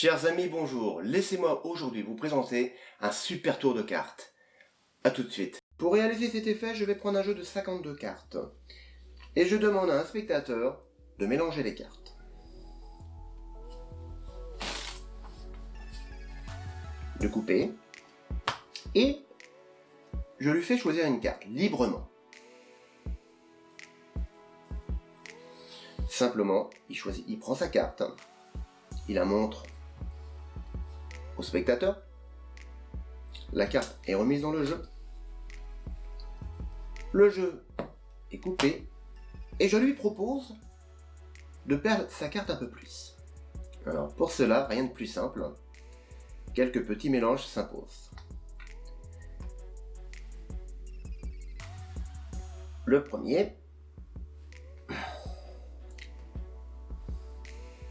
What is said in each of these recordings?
Chers amis, bonjour. Laissez-moi aujourd'hui vous présenter un super tour de cartes. A tout de suite. Pour réaliser cet effet, je vais prendre un jeu de 52 cartes. Et je demande à un spectateur de mélanger les cartes. De couper. Et je lui fais choisir une carte, librement. Simplement, il prend sa carte, il la montre au spectateur. La carte est remise dans le jeu. Le jeu est coupé et je lui propose de perdre sa carte un peu plus. Alors pour cela, rien de plus simple, quelques petits mélanges s'imposent. Le premier,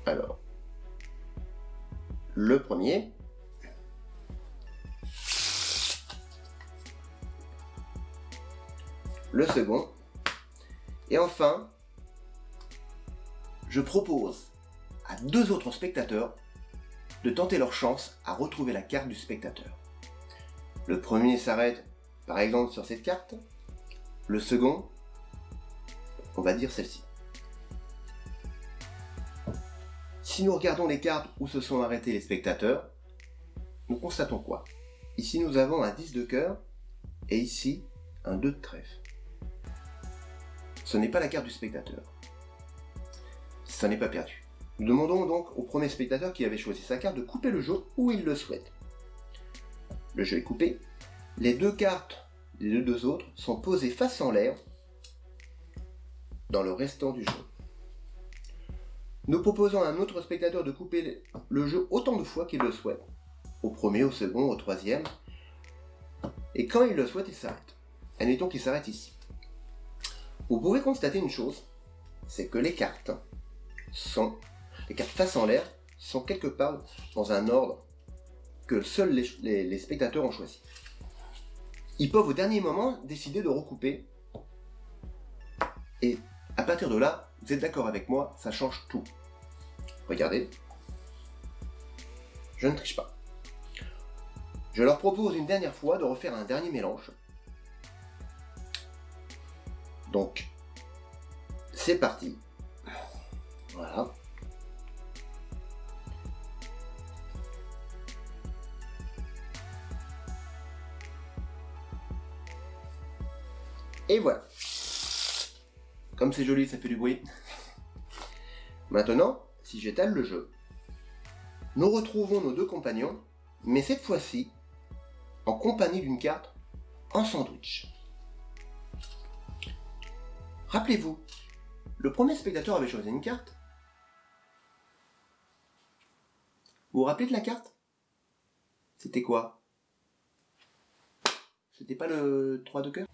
alors, le premier, le second, et enfin, je propose à deux autres spectateurs de tenter leur chance à retrouver la carte du spectateur. Le premier s'arrête par exemple sur cette carte, le second, on va dire celle-ci. Si nous regardons les cartes où se sont arrêtés les spectateurs, nous constatons quoi? Ici nous avons un 10 de cœur et ici un 2 de trèfle ce n'est pas la carte du spectateur. Ça n'est pas perdu. Nous demandons donc au premier spectateur qui avait choisi sa carte de couper le jeu où il le souhaite. Le jeu est coupé. Les deux cartes des deux autres sont posées face en l'air dans le restant du jeu. Nous proposons à un autre spectateur de couper le jeu autant de fois qu'il le souhaite. Au premier, au second, au troisième. Et quand il le souhaite, il s'arrête. Admettons qu'il s'arrête ici. Vous pouvez constater une chose, c'est que les cartes sont, les cartes face en l'air, sont quelque part dans un ordre que seuls les, spectateurs ont choisi. Ils peuvent au dernier moment décider de recouper. Et à partir de là, vous êtes d'accord avec moi, ça change tout. Regardez. Je ne triche pas. Je leur propose une dernière fois de refaire un dernier mélange donc, c'est parti. Voilà. Et voilà. Comme c'est joli, ça fait du bruit. Maintenant, si j'étale le jeu, nous retrouvons nos deux compagnons, mais cette fois-ci, en compagnie d'une carte en sandwich. Rappelez-vous, le premier spectateur avait choisi une carte. Vous vous rappelez de la carte? C'était quoi? C'était pas le 3 de cœur?